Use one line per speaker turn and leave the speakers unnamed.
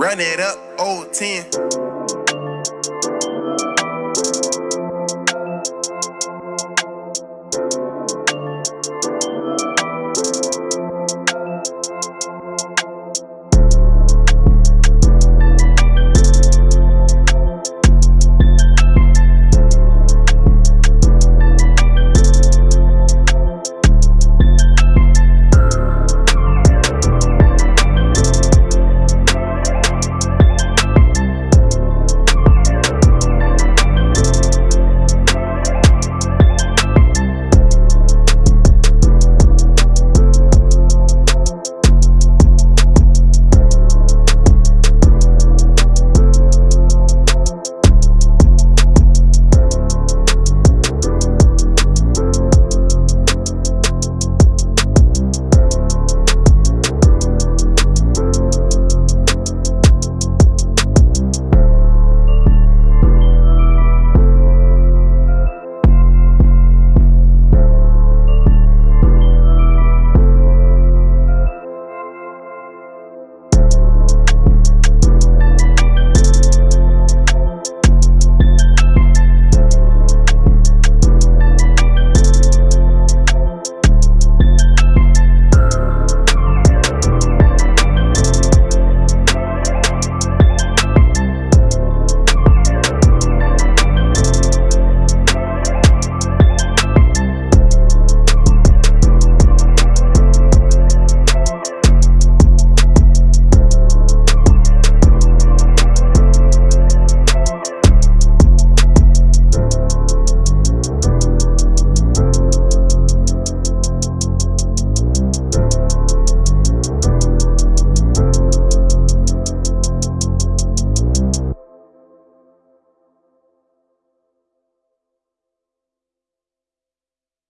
Run it up, old 10.